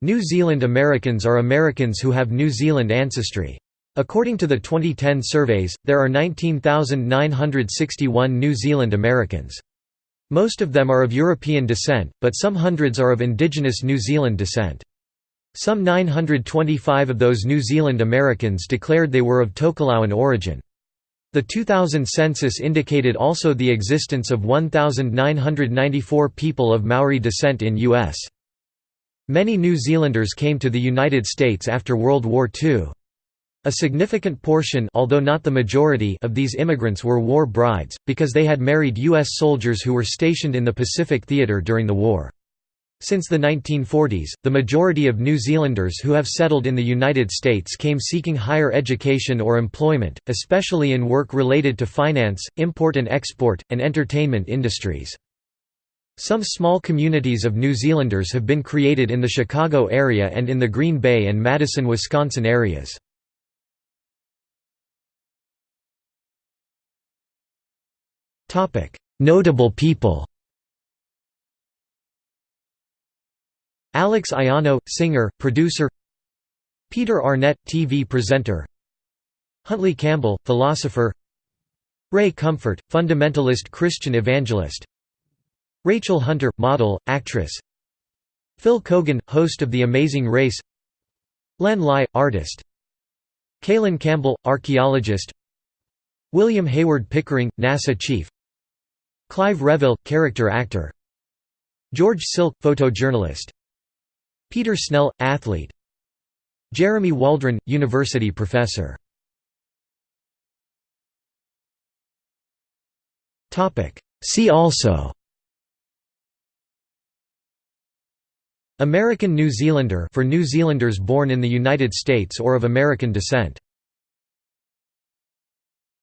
New Zealand Americans are Americans who have New Zealand ancestry. According to the 2010 surveys, there are 19,961 New Zealand Americans. Most of them are of European descent, but some hundreds are of indigenous New Zealand descent. Some 925 of those New Zealand Americans declared they were of Tokelauan origin. The 2000 census indicated also the existence of 1,994 people of Maori descent in U.S. Many New Zealanders came to the United States after World War II. A significant portion although not the majority of these immigrants were war brides, because they had married U.S. soldiers who were stationed in the Pacific Theater during the war. Since the 1940s, the majority of New Zealanders who have settled in the United States came seeking higher education or employment, especially in work related to finance, import and export, and entertainment industries. Some small communities of New Zealanders have been created in the Chicago area and in the Green Bay and Madison, Wisconsin areas. Notable people Alex Aiono, singer, producer Peter Arnett, TV presenter Huntley Campbell, philosopher Ray Comfort, fundamentalist Christian evangelist Rachel Hunter, model, actress. Phil Keoghan, host of The Amazing Race. Len Lye, artist. Kaylen Campbell, archaeologist. William Hayward Pickering, NASA chief. Clive Revill, character actor. George Silk, photojournalist. Peter Snell, athlete. Jeremy Waldron, university professor. See also American New Zealander for New Zealanders born in the United States or of American descent